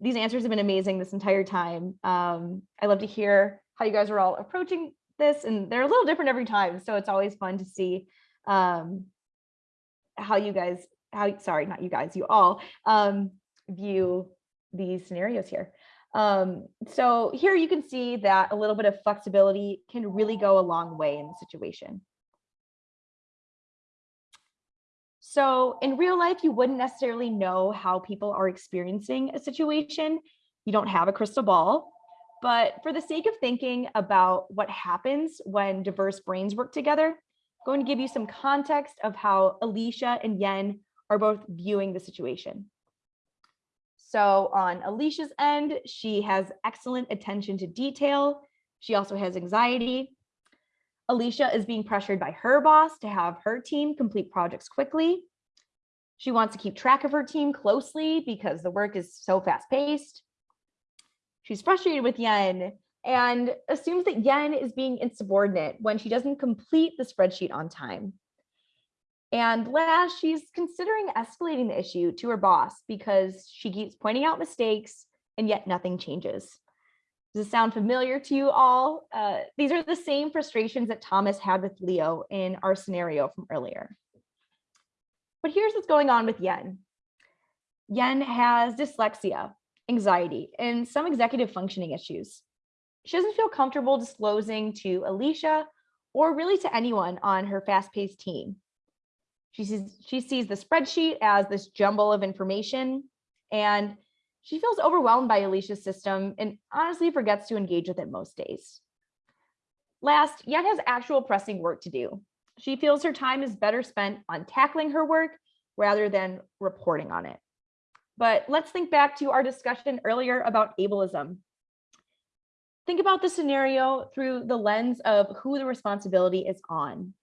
These answers have been amazing this entire time. Um, I love to hear how you guys are all approaching this and they're a little different every time. So it's always fun to see um, how you guys, how, sorry, not you guys, you all um, view these scenarios here. Um, so here you can see that a little bit of flexibility can really go a long way in the situation. So in real life, you wouldn't necessarily know how people are experiencing a situation. You don't have a crystal ball, but for the sake of thinking about what happens when diverse brains work together, I'm going to give you some context of how Alicia and Yen are both viewing the situation. So on Alicia's end, she has excellent attention to detail. She also has anxiety. Alicia is being pressured by her boss to have her team complete projects quickly. She wants to keep track of her team closely because the work is so fast paced. She's frustrated with Yen and assumes that Yen is being insubordinate when she doesn't complete the spreadsheet on time. And last, she's considering escalating the issue to her boss because she keeps pointing out mistakes and yet nothing changes. Does this sound familiar to you all? Uh, these are the same frustrations that Thomas had with Leo in our scenario from earlier. But here's what's going on with Yen. Yen has dyslexia, anxiety, and some executive functioning issues. She doesn't feel comfortable disclosing to Alicia or really to anyone on her fast-paced team she sees, she sees the spreadsheet as this jumble of information and she feels overwhelmed by Alicia's system and honestly forgets to engage with it most days. Last, Yen has actual pressing work to do. She feels her time is better spent on tackling her work rather than reporting on it. But let's think back to our discussion earlier about ableism. Think about the scenario through the lens of who the responsibility is on.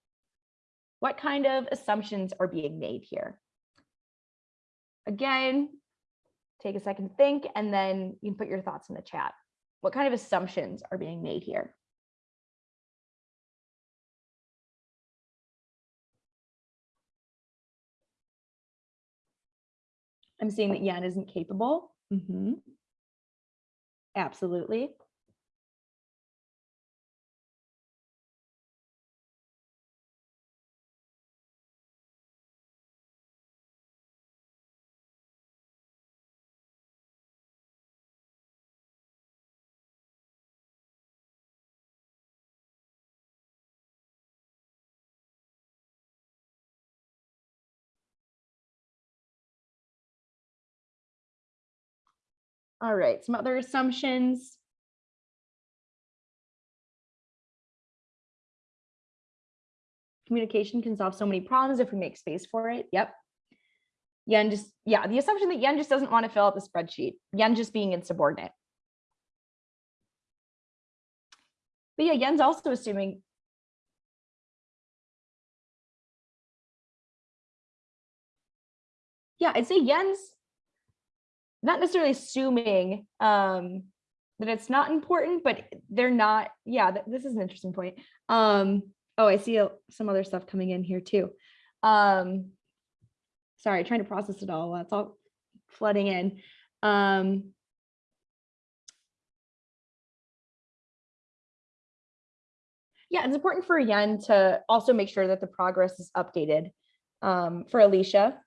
What kind of assumptions are being made here? Again, take a second to think, and then you can put your thoughts in the chat. What kind of assumptions are being made here? I'm seeing that Yan isn't capable. Mm -hmm. Absolutely. All right, some other assumptions. Communication can solve so many problems if we make space for it. Yep. Yen just, yeah, the assumption that Yen just doesn't want to fill out the spreadsheet. Yen just being insubordinate. But yeah, Yen's also assuming yeah, I'd say Yen's not necessarily assuming um, that it's not important, but they're not. Yeah, th- this is an interesting point. Um, oh, I see a- some other stuff coming in here too. Um, sorry, trying to process it all. That's all flooding in. Um, yeah, it's important for Yen to also make sure that the progress is updated um, for Alicia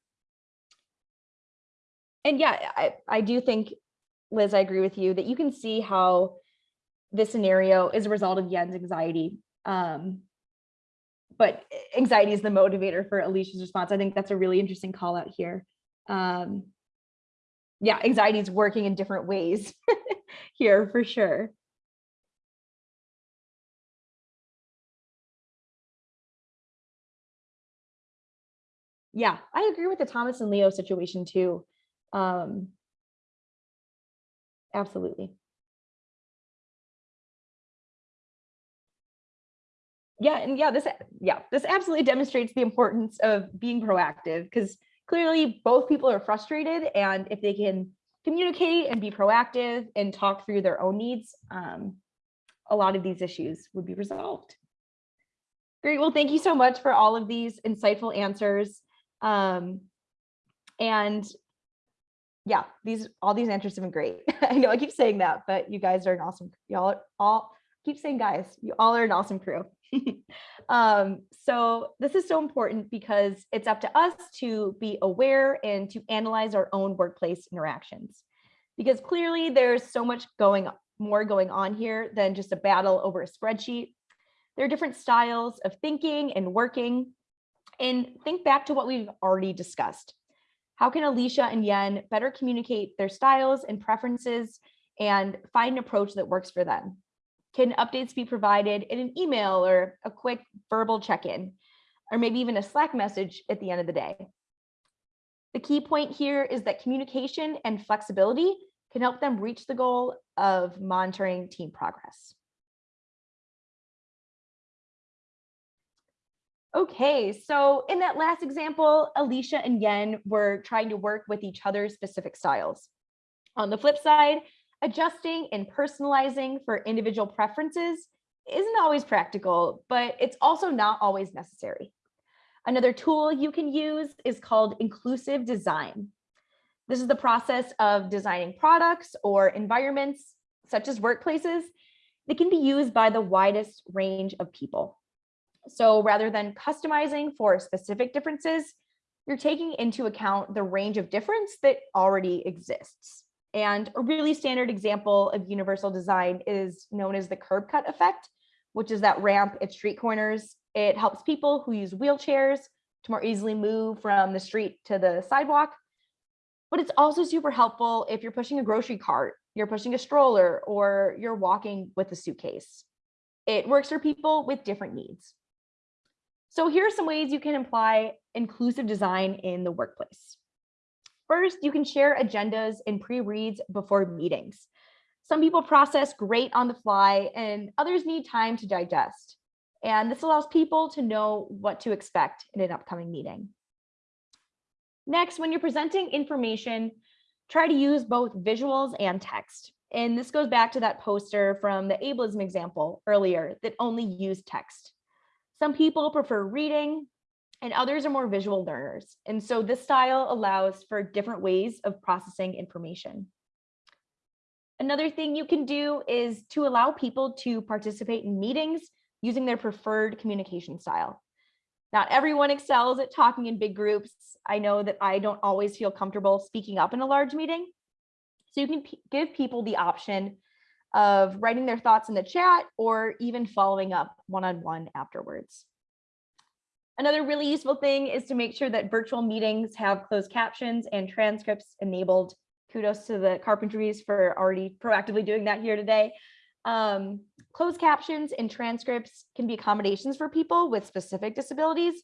and yeah, I, I do think, Liz, I agree with you that you can see how this scenario is a result of Yen's anxiety. Um, but anxiety is the motivator for Alicia's response. I think that's a really interesting call out here. Um, yeah, anxiety is working in different ways here for sure. Yeah, I agree with the Thomas and Leo situation too. Um, absolutely. Yeah, and yeah, this yeah, this absolutely demonstrates the importance of being proactive because clearly both people are frustrated and if they can communicate and be proactive and talk through their own needs, um, a lot of these issues would be resolved. Great, well, thank you so much for all of these insightful answers. Um, and yeah, these all these answers have been great. I know I keep saying that, but you guys are an awesome. Y'all all keep saying guys. You all are an awesome crew. um, so this is so important because it's up to us to be aware and to analyze our own workplace interactions. Because clearly there's so much going more going on here than just a battle over a spreadsheet. There are different styles of thinking and working. And think back to what we've already discussed. How can Alicia and Yen better communicate their styles and preferences and find an approach that works for them? Can updates be provided in an email or a quick verbal check-in, or maybe even a Slack message at the end of the day? The key point here is that communication and flexibility can help them reach the goal of monitoring team progress. Okay, so in that last example, Alicia and Yen were trying to work with each other's specific styles. On the flip side, adjusting and personalizing for individual preferences isn't always practical, but it's also not always necessary. Another tool you can use is called inclusive design. This is the process of designing products or environments, such as workplaces, that can be used by the widest range of people. So rather than customizing for specific differences, you're taking into account the range of difference that already exists. And a really standard example of universal design is known as the curb cut effect, which is that ramp at street corners. It helps people who use wheelchairs to more easily move from the street to the sidewalk. But it's also super helpful if you're pushing a grocery cart, you're pushing a stroller, or you're walking with a suitcase. It works for people with different needs. So here are some ways you can apply inclusive design in the workplace. First, you can share agendas and pre-reads before meetings. Some people process great on the fly and others need time to digest. And this allows people to know what to expect in an upcoming meeting. Next, when you're presenting information, try to use both visuals and text. And this goes back to that poster from the ableism example earlier that only used text. Some people prefer reading and others are more visual learners. And so this style allows for different ways of processing information. Another thing you can do is to allow people to participate in meetings using their preferred communication style. Not everyone excels at talking in big groups. I know that I don't always feel comfortable speaking up in a large meeting. So you can give people the option of writing their thoughts in the chat or even following up one-on-one afterwards. Another really useful thing is to make sure that virtual meetings have closed captions and transcripts enabled. Kudos to the carpentries for already proactively doing that here today. Um, closed captions and transcripts can be accommodations for people with specific disabilities,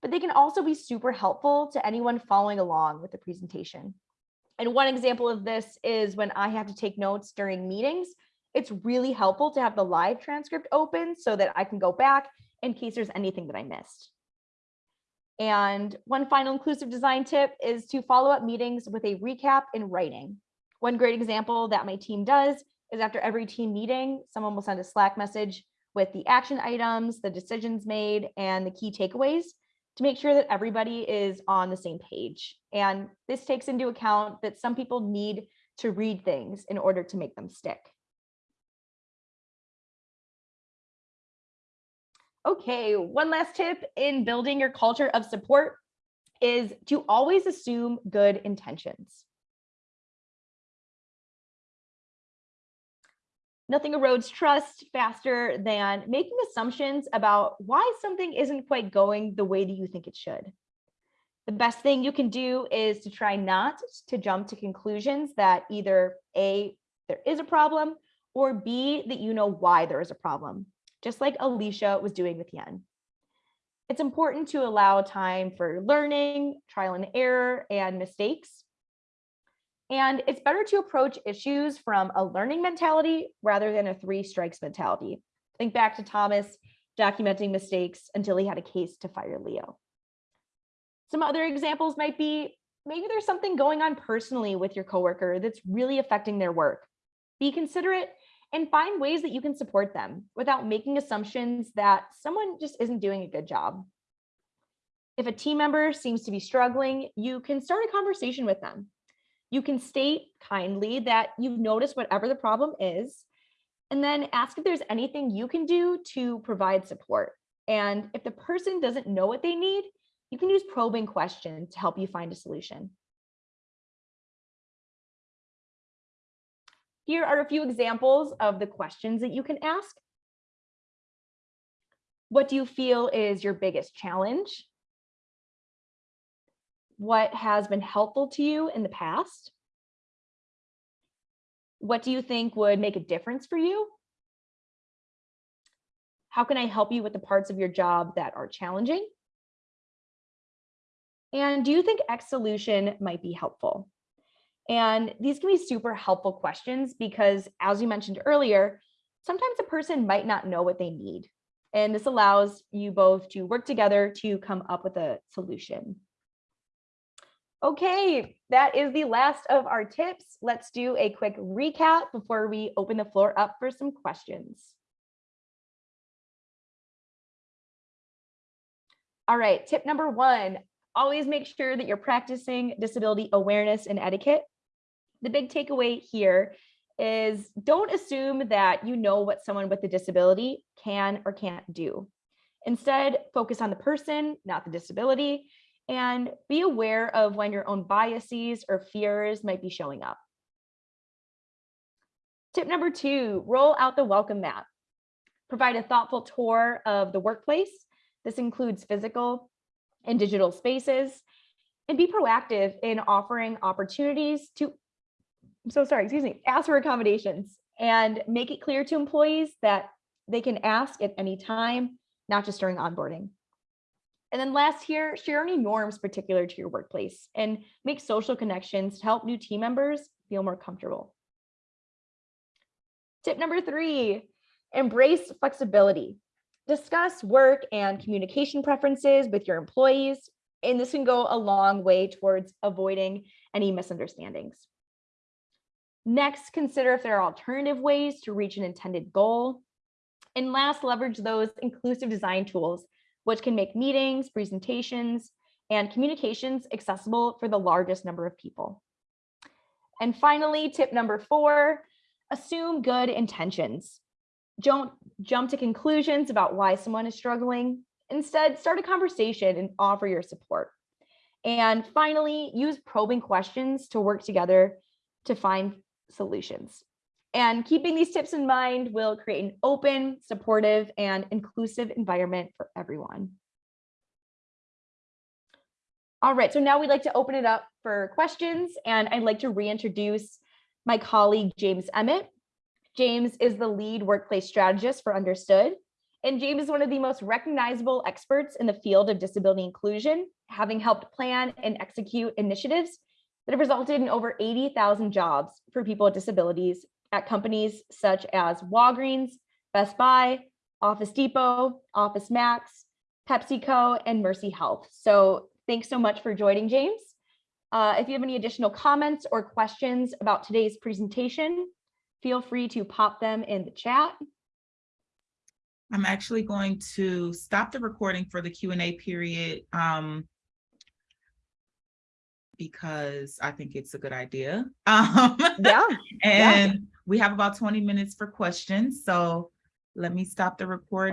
but they can also be super helpful to anyone following along with the presentation. And one example of this is when I have to take notes during meetings, it's really helpful to have the live transcript open so that I can go back in case there's anything that I missed. And one final inclusive design tip is to follow up meetings with a recap in writing. One great example that my team does is after every team meeting, someone will send a Slack message with the action items, the decisions made, and the key takeaways to make sure that everybody is on the same page. And this takes into account that some people need to read things in order to make them stick. Okay, one last tip in building your culture of support is to always assume good intentions. Nothing erodes trust faster than making assumptions about why something isn't quite going the way that you think it should. The best thing you can do is to try not to jump to conclusions that either A, there is a problem, or B, that you know why there is a problem just like Alicia was doing with Yen. It's important to allow time for learning, trial and error, and mistakes. And it's better to approach issues from a learning mentality rather than a three strikes mentality. Think back to Thomas documenting mistakes until he had a case to fire Leo. Some other examples might be maybe there's something going on personally with your coworker that's really affecting their work. Be considerate and find ways that you can support them without making assumptions that someone just isn't doing a good job. If a team member seems to be struggling, you can start a conversation with them. You can state kindly that you've noticed whatever the problem is, and then ask if there's anything you can do to provide support. And if the person doesn't know what they need, you can use probing questions to help you find a solution. Here are a few examples of the questions that you can ask. What do you feel is your biggest challenge? What has been helpful to you in the past? What do you think would make a difference for you? How can I help you with the parts of your job that are challenging? And do you think X solution might be helpful? And these can be super helpful questions because as you mentioned earlier, sometimes a person might not know what they need. And this allows you both to work together to come up with a solution. Okay, that is the last of our tips. Let's do a quick recap before we open the floor up for some questions. All right, tip number one, always make sure that you're practicing disability awareness and etiquette the big takeaway here is don't assume that you know what someone with a disability can or can't do. Instead, focus on the person, not the disability, and be aware of when your own biases or fears might be showing up. Tip number two, roll out the welcome mat. Provide a thoughtful tour of the workplace. This includes physical and digital spaces, and be proactive in offering opportunities to I'm so sorry, excuse me, ask for accommodations and make it clear to employees that they can ask at any time, not just during onboarding. And then last here, share any norms particular to your workplace and make social connections to help new team members feel more comfortable. Tip number three, embrace flexibility. Discuss work and communication preferences with your employees, and this can go a long way towards avoiding any misunderstandings. Next, consider if there are alternative ways to reach an intended goal. And last, leverage those inclusive design tools, which can make meetings, presentations, and communications accessible for the largest number of people. And finally, tip number four, assume good intentions. Don't jump to conclusions about why someone is struggling. Instead, start a conversation and offer your support. And finally, use probing questions to work together to find solutions. And keeping these tips in mind will create an open, supportive, and inclusive environment for everyone. All right, so now we'd like to open it up for questions, and I'd like to reintroduce my colleague, James Emmett. James is the lead workplace strategist for Understood, and James is one of the most recognizable experts in the field of disability inclusion, having helped plan and execute initiatives that have resulted in over 80,000 jobs for people with disabilities at companies such as Walgreens, Best Buy, Office Depot, Office Max, PepsiCo, and Mercy Health. So thanks so much for joining, James. Uh, if you have any additional comments or questions about today's presentation, feel free to pop them in the chat. I'm actually going to stop the recording for the Q and A period. um, Because I think it's a good idea. Um, Yeah, And we have about twenty minutes for questions, so let me stop the recording.